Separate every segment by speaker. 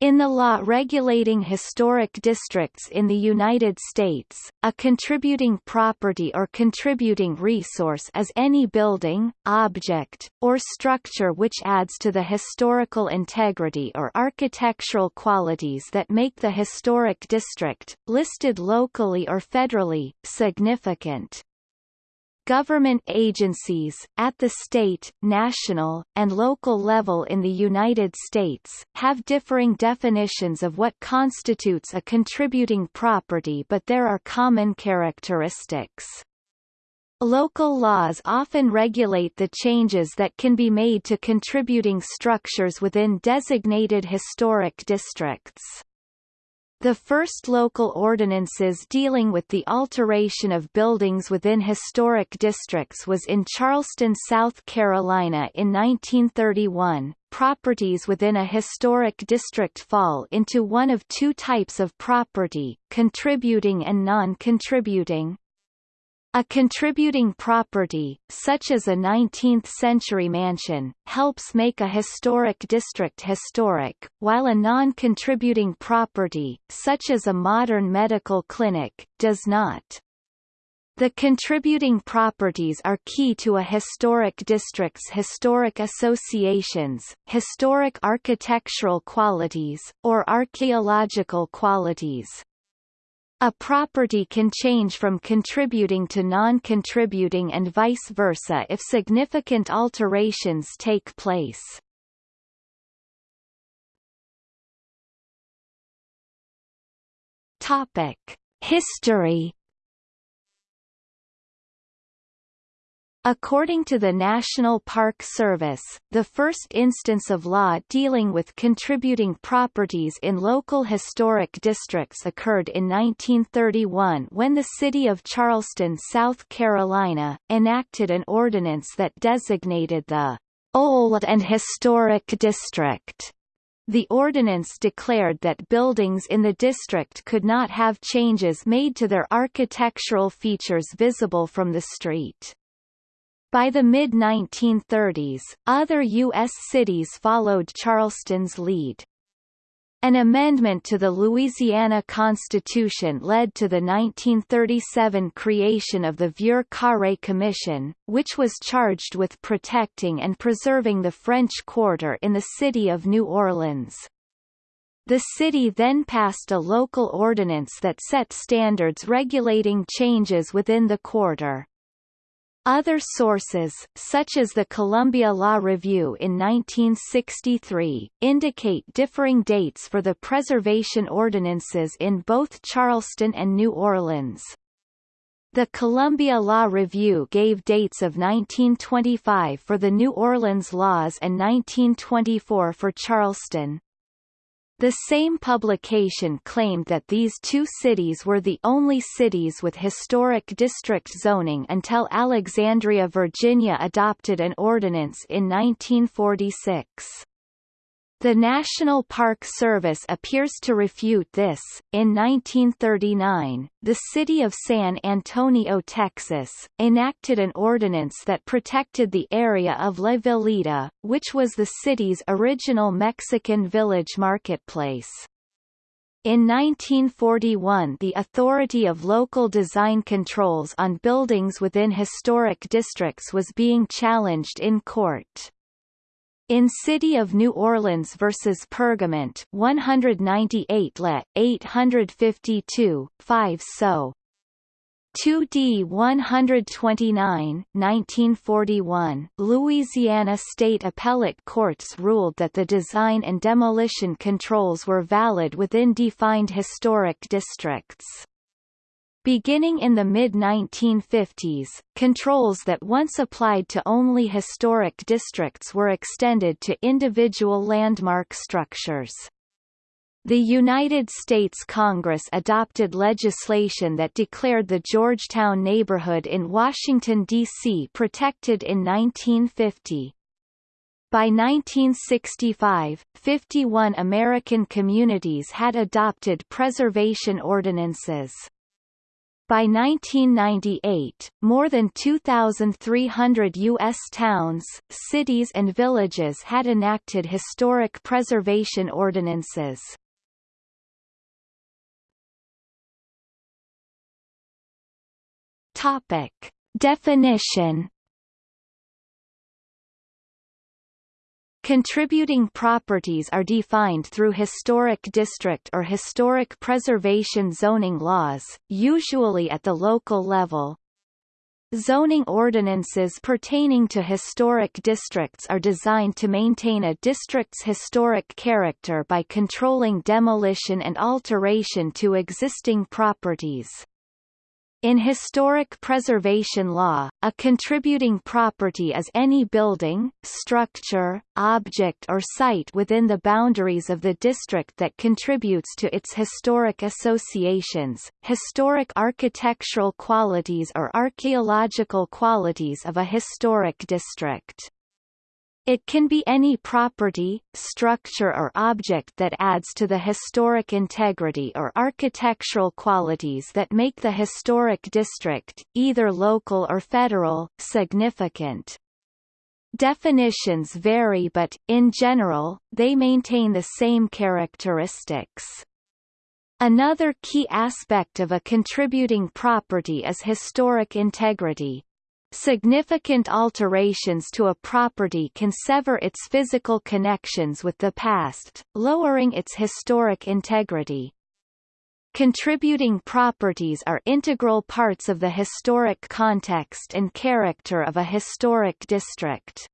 Speaker 1: In the law regulating historic districts in the United States, a contributing property or contributing resource is any building, object, or structure which adds to the historical integrity or architectural qualities that make the historic district, listed locally or federally, significant. Government agencies, at the state, national, and local level in the United States, have differing definitions of what constitutes a contributing property but there are common characteristics. Local laws often regulate the changes that can be made to contributing structures within designated historic districts. The first local ordinances dealing with the alteration of buildings within historic districts was in Charleston, South Carolina in 1931. Properties within a historic district fall into one of two types of property, contributing and non-contributing. A contributing property, such as a 19th-century mansion, helps make a historic district historic, while a non-contributing property, such as a modern medical clinic, does not. The contributing properties are key to a historic district's historic associations, historic architectural qualities, or archaeological qualities. A property can change from contributing to non-contributing and vice versa if significant alterations take place. Topic: History According to the National Park Service, the first instance of law dealing with contributing properties in local historic districts occurred in 1931 when the city of Charleston, South Carolina, enacted an ordinance that designated the Old and Historic District. The ordinance declared that buildings in the district could not have changes made to their architectural features visible from the street. By the mid-1930s, other U.S. cities followed Charleston's lead. An amendment to the Louisiana Constitution led to the 1937 creation of the Vieux Carré Commission, which was charged with protecting and preserving the French Quarter in the city of New Orleans. The city then passed a local ordinance that set standards regulating changes within the quarter. Other sources, such as the Columbia Law Review in 1963, indicate differing dates for the preservation ordinances in both Charleston and New Orleans. The Columbia Law Review gave dates of 1925 for the New Orleans laws and 1924 for Charleston. The same publication claimed that these two cities were the only cities with historic district zoning until Alexandria, Virginia adopted an ordinance in 1946. The National Park Service appears to refute this. In 1939, the city of San Antonio, Texas, enacted an ordinance that protected the area of La Villita, which was the city's original Mexican village marketplace. In 1941 the Authority of Local Design Controls on buildings within historic districts was being challenged in court. In City of New Orleans vs. Pergament 198 Le, 852, 5 so. 2D 129, 1941, Louisiana State Appellate Courts ruled that the design and demolition controls were valid within defined historic districts. Beginning in the mid-1950s, controls that once applied to only historic districts were extended to individual landmark structures. The United States Congress adopted legislation that declared the Georgetown neighborhood in Washington, D.C. protected in 1950. By 1965, 51 American communities had adopted preservation ordinances. By 1998, more than 2,300 U.S. towns, cities and villages had enacted historic preservation ordinances. Topic. Definition Contributing properties are defined through historic district or historic preservation zoning laws, usually at the local level. Zoning ordinances pertaining to historic districts are designed to maintain a district's historic character by controlling demolition and alteration to existing properties. In historic preservation law, a contributing property is any building, structure, object or site within the boundaries of the district that contributes to its historic associations, historic architectural qualities or archaeological qualities of a historic district. It can be any property, structure or object that adds to the historic integrity or architectural qualities that make the historic district, either local or federal, significant. Definitions vary but, in general, they maintain the same characteristics. Another key aspect of a contributing property is historic integrity, Significant alterations to a property can sever its physical connections with the past, lowering its historic integrity. Contributing properties are integral parts of the historic context and character of a historic district.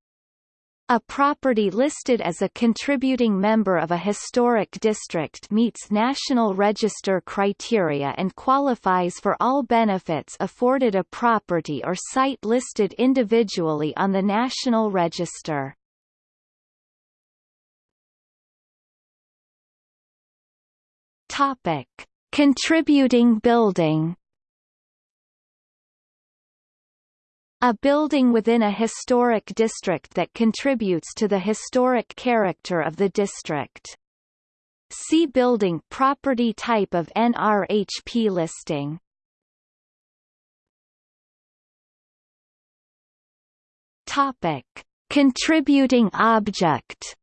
Speaker 1: A property listed as a contributing member of a historic district meets National Register criteria and qualifies for all benefits afforded a property or site listed individually on the National Register. Topic: Contributing building A building within a historic district that contributes to the historic character of the district. See building property type of NRHP listing. Topic: Contributing object.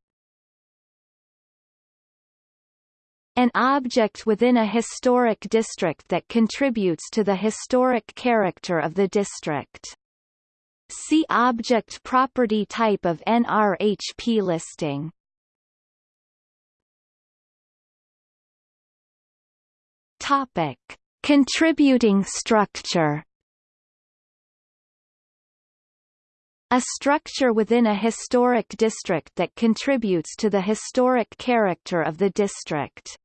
Speaker 1: An object within a historic district that contributes to the historic character of the district. See object property type of NRHP listing. Topic: Contributing structure. A structure within a historic district that contributes to the historic character of the district.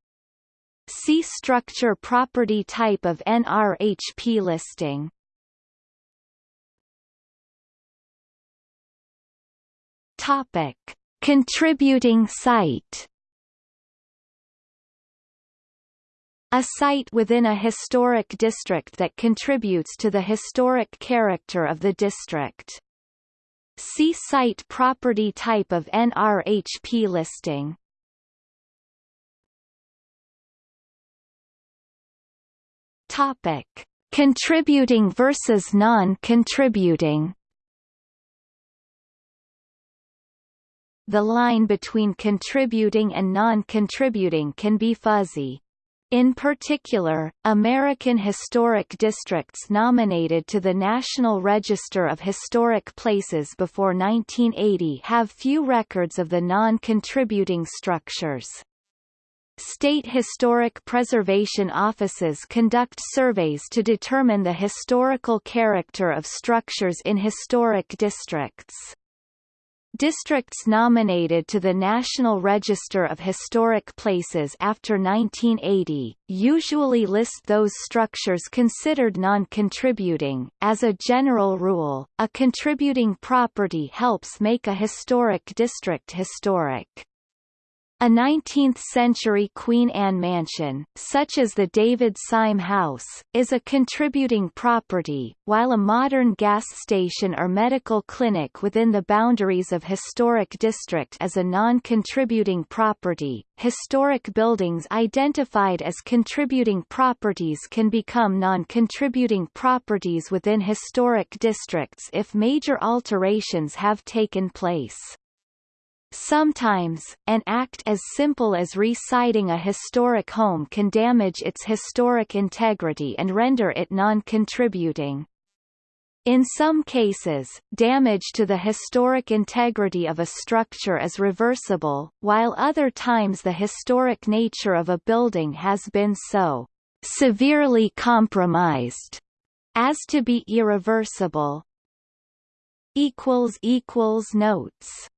Speaker 1: See structure property type of NRHP listing. Topic: Contributing site. A site within a historic district that contributes to the historic character of the district. See site property type of NRHP listing. Topic: Contributing versus non-contributing. The line between contributing and non-contributing can be fuzzy. In particular, American historic districts nominated to the National Register of Historic Places before 1980 have few records of the non-contributing structures. State historic preservation offices conduct surveys to determine the historical character of structures in historic districts. Districts nominated to the National Register of Historic Places after 1980, usually list those structures considered non-contributing. As a general rule, a contributing property helps make a historic district historic. A 19th-century Queen Anne mansion, such as the David Syme House, is a contributing property, while a modern gas station or medical clinic within the boundaries of historic district is a non-contributing property. Historic buildings identified as contributing properties can become non-contributing properties within historic districts if major alterations have taken place. Sometimes, an act as simple as re-siding a historic home can damage its historic integrity and render it non-contributing. In some cases, damage to the historic integrity of a structure is reversible, while other times the historic nature of a building has been so severely compromised as to be irreversible. Notes